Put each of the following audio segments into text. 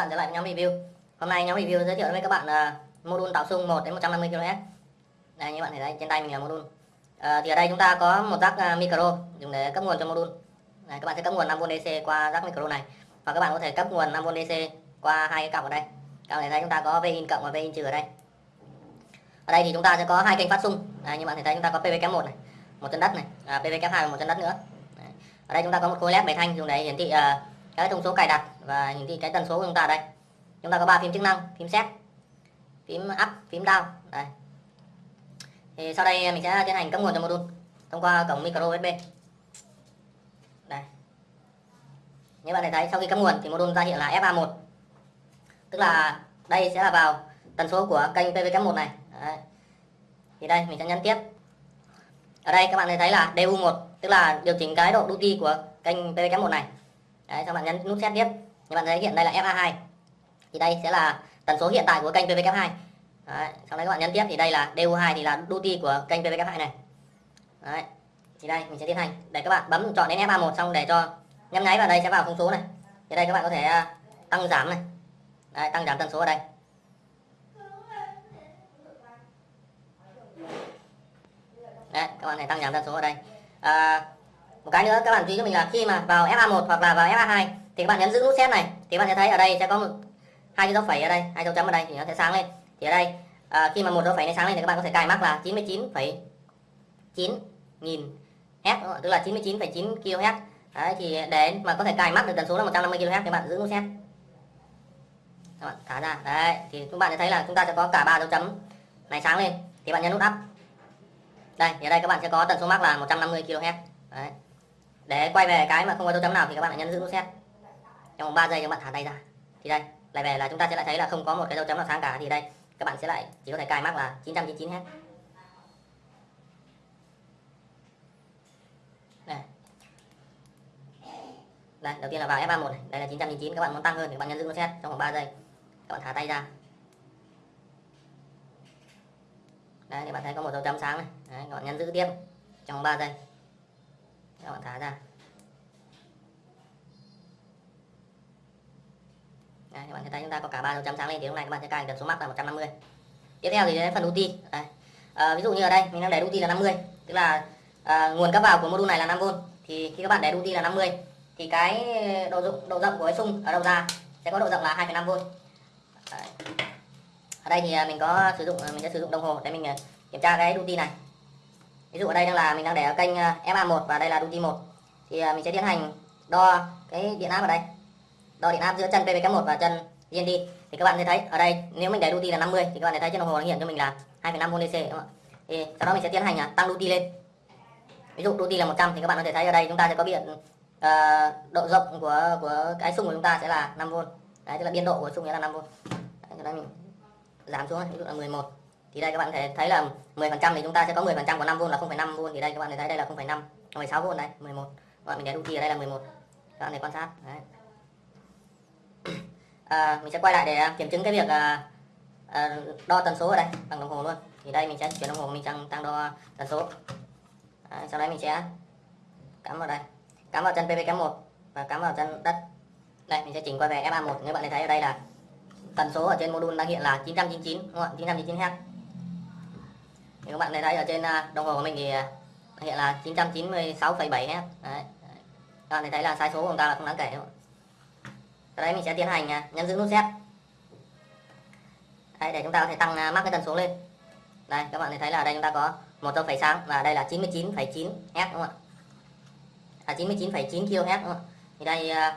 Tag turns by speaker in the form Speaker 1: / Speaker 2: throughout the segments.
Speaker 1: bạn trở lại với nhóm review. Hôm nay nhóm review giới thiệu với các bạn uh, module tạo xung 1 đến 150 kHz. Đây như bạn thấy đây trên tay mình là module. Uh, thì ở đây chúng ta có một rắc uh, ờ, micro dùng để cấp nguồn cho module. Đây, các bạn sẽ cấp nguồn 5V DC qua rắc micro này. Và các bạn có thể cấp nguồn 5V DC qua hai cái cặp ở đây. Các bạn thấy chúng ta có Vin cộng và Vin trừ ở đây. Ở đây thì chúng ta sẽ có hai kênh phát xung đây, như bạn thấy chúng ta có PV1 này một chân đất này à, PV2 và một chân đất nữa. Đấy. ở đây chúng ta có một khối led bảy thanh dùng để hiển thị uh, cái thông số cài đặt và hiển thị cái tần số của chúng ta đây. Chúng ta có ba phím chức năng, phím set, phím up, phím down. Đây thì sau đây mình sẽ tiến hành cấp nguồn cho module thông qua cổng micro USB đây. Như bạn thấy, sau khi cấp nguồn thì module ra hiện là FA1 tức là đây sẽ là vào tần số của kênh PVK1 này. Đấy. thì đây, mình sẽ nhấn tiếp. Ở đây các bạn thấy là DU1 tức là điều chỉnh cái độ duty của kênh PVK1 này. Đấy, xong bạn nhấn nút set tiếp. Như bạn thấy hiện đây là FA2 thì đây sẽ là tần số hiện tại của kênh PVK2 Đấy, sau đấy các bạn nhấn tiếp thì đây là DU2 thì là duty của kênh PVK2 này. Đấy. thì đây mình sẽ tiến hành. Để các bạn bấm chọn đến FA1 xong để cho nhấp nháy vào đây sẽ vào thông số này. Thì đây các bạn có thể à, tăng giảm này. Đấy, tăng giảm tần số ở đây. Đấy, các bạn hãy tăng giảm tần số ở đây. À, một cái nữa các bạn chú ý cho mình là khi mà vào FA1 hoặc là vào FA2 thì các bạn nhấn giữ nút set này. Thì các bạn sẽ thấy ở đây sẽ có một hai cái dấu phẩy ở đây hai dấu chấm ở đây thì nó sẽ sáng lên. Thì ở đây à, khi mà một dấu phẩy này sáng lên thì các bạn có thể cài mắc là 99,9 nghìn Hz tức là 99,9 kHz đấy thì để mà có thể cài mắc được tần số là 150 kHz thì bạn giữ nút set các bạn thả ra. Đấy thì các bạn sẽ thấy là chúng ta sẽ có cả ba dấu chấm này sáng lên. Thì bạn nhấn nút up. Đây thì ở đây các bạn sẽ có tần số mắc là 150 kHz đấy để quay về cái mà không có dấu chấm nào thì các bạn lại nhấn giữ nút set trong vòng 3 giây các bạn thả tay ra. Thì đây lại về là chúng ta sẽ lại thấy là không có một cái dấu chấm nào sáng cả. Thì đây các bạn sẽ lại chỉ có thể cài mắc là 999 hết. Đây. đây đầu tiên là vào F31 này. Đây là 999 các bạn muốn tăng hơn thì các bạn nhấn giữ nút set trong vòng 3 giây. Các bạn thả tay ra. Đây thì bạn thấy có một dấu chấm sáng này. Đấy, các bạn nhấn giữ tiếp trong 3 giây. Các bạn thả ra. Đấy, các bạn thấy chúng ta có cả ba dấu chấm sáng lên thì lúc này các bạn sẽ cài tần số mắc là 150 tiếp theo thì đến phần uti Đấy. À, ví dụ như ở đây mình đang để uti là 50 tức là à, nguồn cấp vào của module này là 5V thì khi các bạn để uti là 50 thì cái độ rộng độ rộng của cái sung ở đầu ra sẽ có độ rộng là 2,5V Đấy. ở đây thì à, mình có sử dụng à, mình sẽ sử dụng đồng hồ để mình à, kiểm tra cái duty này. Ví dụ ở đây đang là mình đang để ở kênh FA1 và đây là duty 1 thì mình sẽ tiến hành đo cái điện áp ở đây đo điện áp giữa chân PVK1 và chân GND thì các bạn sẽ thấy ở đây nếu mình để duty là 50 thì các bạn sẽ thấy trên đồng hồ nó hiện cho mình là 2,5V DC đúng không ạ? Thì sau đó mình sẽ tiến hành à, tăng duty lên. Ví dụ duty là 100 thì các bạn có thể thấy ở đây chúng ta sẽ có biện uh, ờ, độ rộng của của cái xung của chúng ta sẽ là 5V đấy tức là biên độ của xung sẽ là 5V đấy, đây mình giảm xuống ví dụ là 11 thì đây các bạn có thể thấy là 10% thì chúng ta sẽ có 10% của 5V là 0,5V thì đây các bạn thấy đây là 0,5 16V này 11 các bạn mình để duty ở đây là 11 các bạn thể quan sát. Đấy à, mình sẽ quay lại để à, kiểm chứng cái việc à, à, đo tần số ở đây bằng đồng hồ luôn. Thì đây mình sẽ chuyển đồng hồ mình sang tăng đo tần số. À, sau đấy mình sẽ cắm vào đây. Cắm vào chân pp1 và cắm vào chân đất. Đây mình sẽ chỉnh qua về FA1 các bạn thấy ở đây là tần số ở trên module đang hiện là 999 đúng không ạ? 999 Hz thì các bạn thấy ở trên à, đồng hồ của mình thì à, hiện là 996,7 Hz đấy. các bạn thấy là sai số của chúng ta là không đáng kể đúng không? Đây mình sẽ tiến hành à, nhấn giữ nút Z. Đây để chúng ta có thể tăng à, mắc cái tần số lên. Đây các bạn thấy là đây chúng ta có một dấu phẩy sáng và đây là 99,9 Hz đúng không ạ? À, 99,9 kHz đúng không ạ? Thì đây à,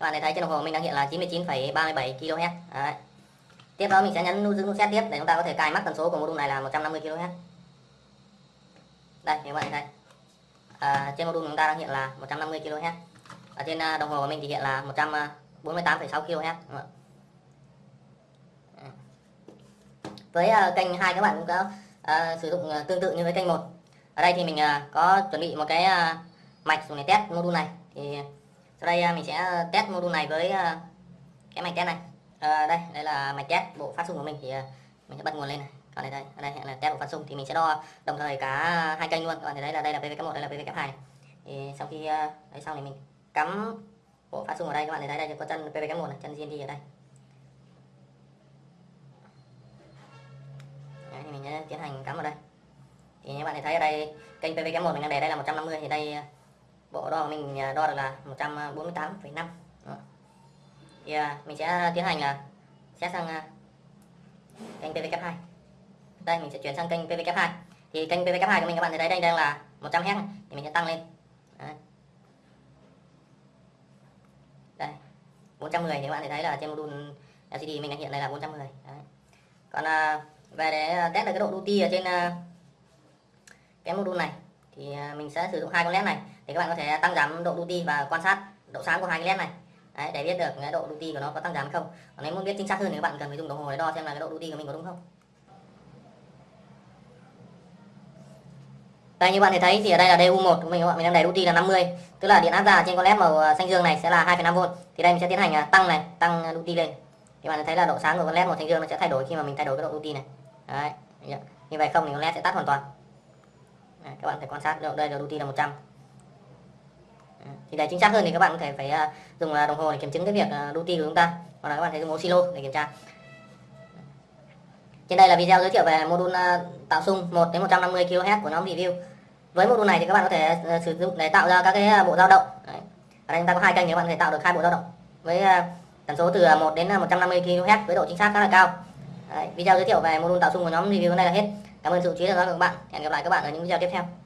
Speaker 1: các bạn thấy trên đồng hồ mình đang hiện là 99,37 kHz. Đấy. tiếp đó mình sẽ nhấn nút giữ nút Z tiếp để chúng ta có thể cài mắc tần số của module này là 150 kHz. Đây các bạn thấy à, trên module chúng ta đang hiện là 150 kHz. Ở trên đồng hồ của mình thì hiện là 100 48,6 kHz vâng. với ờ, uh, kênh hai các bạn cũng có uh, sử dụng uh, tương tự như với kênh một. Ở đây thì mình uh, có chuẩn bị một cái uh, mạch dùng để test module này. Thì sau đây uh, mình sẽ test module này với uh, cái mạch test này. Uh, đây đây là mạch test bộ phát xung của mình. Thì uh, mình sẽ bật nguồn lên này. Còn đây đây ở đây là test bộ phát xung thì mình sẽ đo đồng thời cả hai kênh luôn. Các bạn thấy đây là đây là PVK1 đây là PVK2 thì sau khi uh, đấy xong thì mình cắm bộ phát xung ở đây các bạn thấy đây có chân PVK1 này, chân GND ở đây. Đấy, thì mình sẽ tiến hành cắm vào đây. Thì các bạn thấy ở đây kênh PVK1 mình đang để đây là 150 thì đây ờ, bộ đo của mình ờ, đo được là 148,5 thì ờ, mình sẽ tiến hành là sẽ sang kênh PVK2 đây mình sẽ chuyển sang kênh PVK2 thì kênh PVK2 của mình các bạn thấy đây đang là 100 Hz thì mình sẽ tăng lên. 410 thì các bạn thấy là trên module LCD mình đang hiện đây là 410 đấy. còn à, về để test được cái độ duty ở trên à, cái module này thì à, mình sẽ sử dụng hai con led này thì các bạn có thể tăng giảm độ duty và quan sát độ sáng của hai cái led này. Đấy, để biết được cái độ duty của nó có tăng giảm không. Còn nếu muốn biết chính xác hơn thì các bạn cần phải dùng đồng hồ để đo xem là cái độ duty của mình có đúng không. Đây như bạn thấy thấy thì ở đây là DU1 của mình các bạn mình đang đẩy duty là 50 tức là điện áp ra trên con led màu à, xanh dương này sẽ là 2,5V thì đây mình sẽ tiến hành à, tăng này tăng à, duty lên. Thì bạn thấy là độ sáng của con led màu xanh dương nó sẽ thay đổi khi mà mình thay đổi cái độ duty này. Đấy như vậy không thì con led sẽ tắt hoàn toàn. Đấy, các bạn phải quan sát đây là duty là 100 thì để chính xác hơn thì các bạn có thể phải dùng đồng hồ để kiểm chứng cái việc duty của chúng ta. Hoặc là các bạn thấy dùng oscillo để kiểm tra trên đây là video giới thiệu về module à, tạo xung 1 đến 150 kHz của nhóm review. Với module này thì các bạn có thể à, sử dụng để tạo ra các cái à, bộ dao động. Đấy. ở đây chúng ta có hai kênh thì các bạn có thể tạo được hai bộ dao động với tần số từ 1 đến 150 kHz với độ chính xác khá là cao. Đấy. video giới thiệu về module tạo xung của nhóm review này là hết. Cảm ơn sự chú ý theo dõi của các bạn. Hẹn gặp lại các bạn ở những video tiếp theo.